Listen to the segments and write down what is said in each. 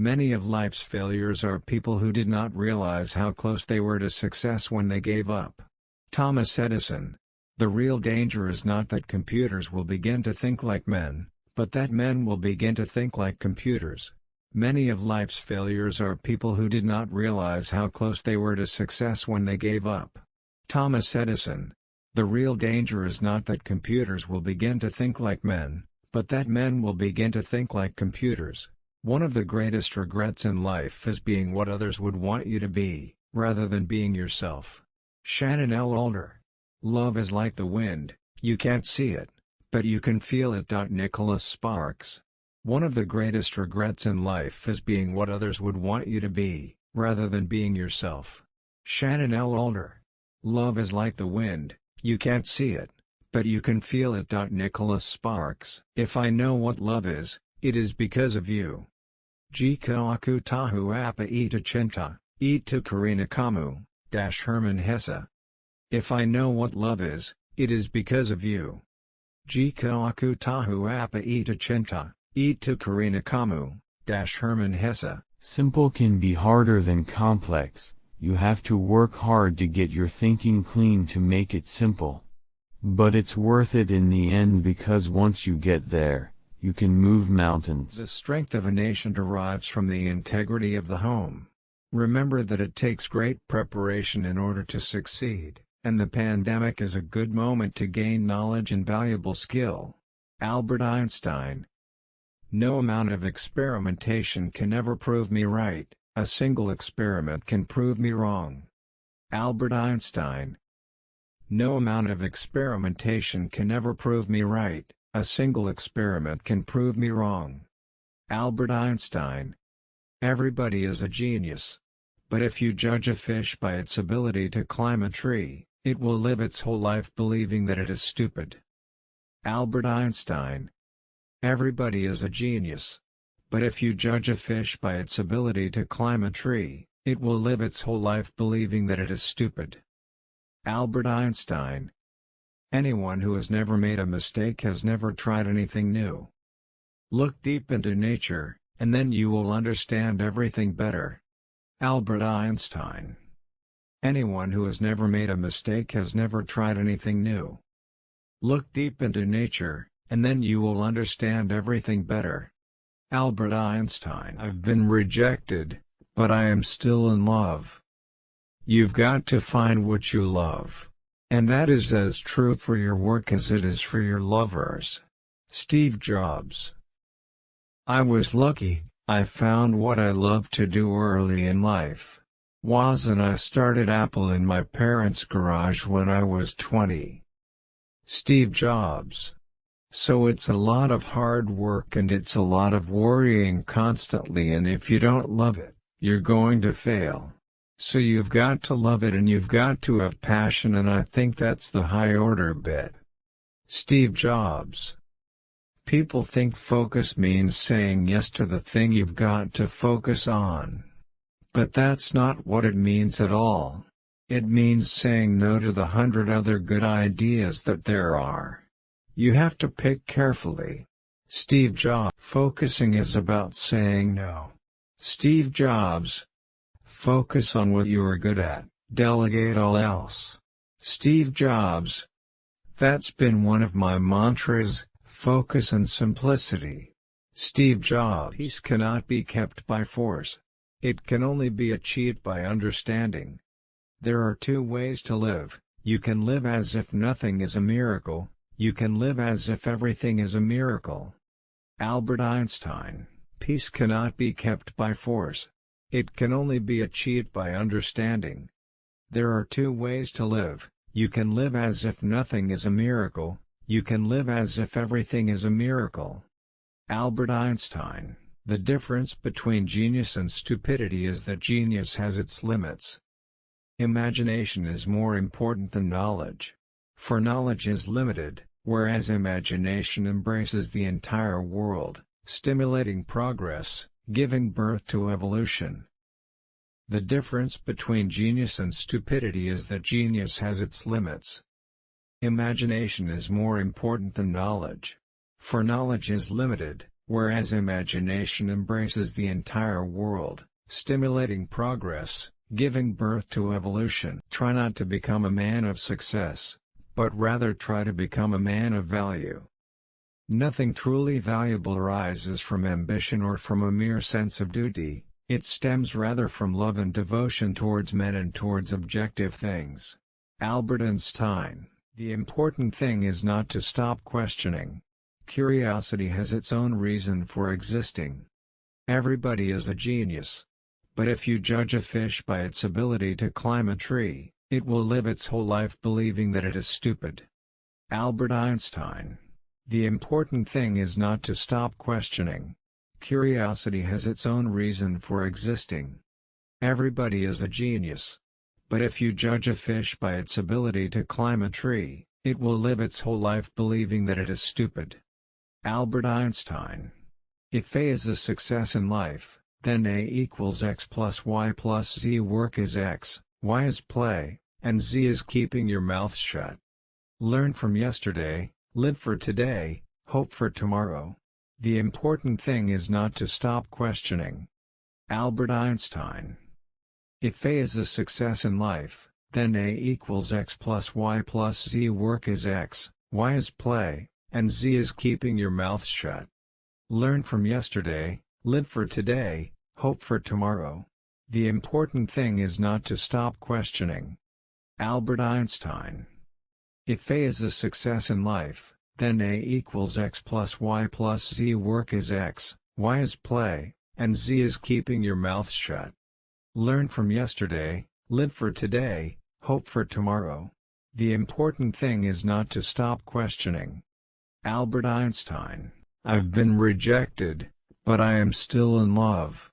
Many of life's failures are people who did not realize how close they were to success when they gave up. Thomas Edison. The real danger is not that computers will begin to think like men, but that men will begin to think like computers. Many of life's failures are people who did not realize how close they were to success when they gave up. Thomas Edison. The real danger is not that computers will begin to think like men, but that men will begin to think like computers. One of the greatest regrets in life is being what others would want you to be, rather than being yourself. Shannon L. Alder. Love is like the wind, you can't see it, but you can feel it. Nicholas Sparks. One of the greatest regrets in life is being what others would want you to be, rather than being yourself. Shannon L. Alder. Love is like the wind, you can't see it, but you can feel it. Nicholas Sparks. If I know what love is, it is because of you. Jika aku tahu apa ita cinta, ita karina kamu, dash Hermann Hesse. If I know what love is, it is because of you. Jika aku tahu apa ita cinta, ita karina kamu, dash Hermann Hesse. Simple can be harder than complex, you have to work hard to get your thinking clean to make it simple. But it's worth it in the end because once you get there, you can move mountains. The strength of a nation derives from the integrity of the home. Remember that it takes great preparation in order to succeed, and the pandemic is a good moment to gain knowledge and valuable skill. Albert Einstein No amount of experimentation can ever prove me right. A single experiment can prove me wrong. Albert Einstein No amount of experimentation can ever prove me right, a single experiment can prove me wrong. Albert Einstein Everybody is a genius. But if you judge a fish by its ability to climb a tree, it will live its whole life believing that it is stupid. Albert Einstein Everybody is a genius. But if you judge a fish by its ability to climb a tree, it will live its whole life believing that it is stupid. Albert Einstein Anyone who has never made a mistake has never tried anything new. Look deep into nature, and then you will understand everything better. Albert Einstein Anyone who has never made a mistake has never tried anything new. Look deep into nature, and then you will understand everything better. Albert Einstein I've been rejected, but I am still in love. You've got to find what you love. And that is as true for your work as it is for your lovers. Steve Jobs I was lucky, I found what I love to do early in life. Woz and I started Apple in my parents' garage when I was 20. Steve Jobs so it's a lot of hard work and it's a lot of worrying constantly and if you don't love it, you're going to fail. So you've got to love it and you've got to have passion and I think that's the high order bit. Steve Jobs People think focus means saying yes to the thing you've got to focus on. But that's not what it means at all. It means saying no to the hundred other good ideas that there are. You have to pick carefully. Steve Jobs Focusing is about saying no. Steve Jobs Focus on what you are good at, delegate all else. Steve Jobs That's been one of my mantras, focus and simplicity. Steve Jobs Peace cannot be kept by force. It can only be achieved by understanding. There are two ways to live, you can live as if nothing is a miracle, you can live as if everything is a miracle. Albert Einstein, peace cannot be kept by force. It can only be achieved by understanding. There are two ways to live, you can live as if nothing is a miracle, you can live as if everything is a miracle. Albert Einstein, the difference between genius and stupidity is that genius has its limits. Imagination is more important than knowledge. For knowledge is limited, whereas imagination embraces the entire world, stimulating progress, giving birth to evolution. The difference between genius and stupidity is that genius has its limits. Imagination is more important than knowledge. For knowledge is limited, whereas imagination embraces the entire world, stimulating progress, giving birth to evolution. Try not to become a man of success, but rather try to become a man of value. Nothing truly valuable arises from ambition or from a mere sense of duty, it stems rather from love and devotion towards men and towards objective things. Albert Einstein The important thing is not to stop questioning. Curiosity has its own reason for existing. Everybody is a genius. But if you judge a fish by its ability to climb a tree, it will live its whole life believing that it is stupid. Albert Einstein The important thing is not to stop questioning. Curiosity has its own reason for existing. Everybody is a genius. But if you judge a fish by its ability to climb a tree, it will live its whole life believing that it is stupid. Albert Einstein If A is a success in life, then A equals x plus y plus z work is x, y is play, and z is keeping your mouth shut. Learn from yesterday, live for today, hope for tomorrow. The important thing is not to stop questioning. Albert Einstein If A is a success in life, then A equals x plus y plus z work is x, y is play, and z is keeping your mouth shut. Learn from yesterday, live for today, hope for tomorrow. The important thing is not to stop questioning. Albert Einstein If A is a success in life, then A equals x plus y plus z work is x, y is play, and z is keeping your mouth shut. Learn from yesterday, live for today, hope for tomorrow. The important thing is not to stop questioning. Albert Einstein I've been rejected, but I am still in love.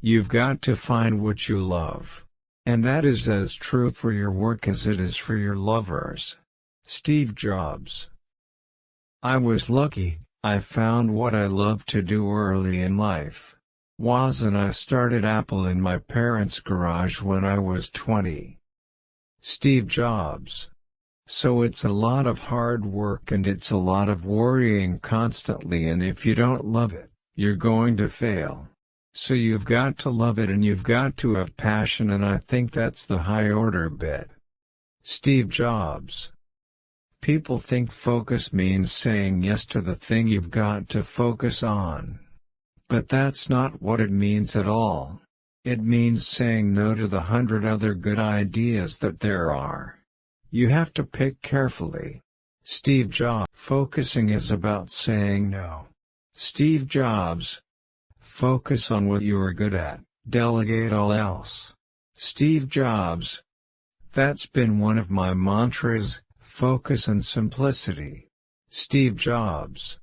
You've got to find what you love. And that is as true for your work as it is for your lovers. Steve Jobs I was lucky, I found what I loved to do early in life. Woz and I started Apple in my parents' garage when I was 20. Steve Jobs. So it's a lot of hard work and it's a lot of worrying constantly and if you don't love it, you're going to fail. So you've got to love it and you've got to have passion and I think that's the high order bit. Steve Jobs People think focus means saying yes to the thing you've got to focus on. But that's not what it means at all. It means saying no to the hundred other good ideas that there are. You have to pick carefully. Steve Jobs Focusing is about saying no. Steve Jobs Focus on what you are good at, delegate all else. Steve Jobs That's been one of my mantras, Focus and simplicity. Steve Jobs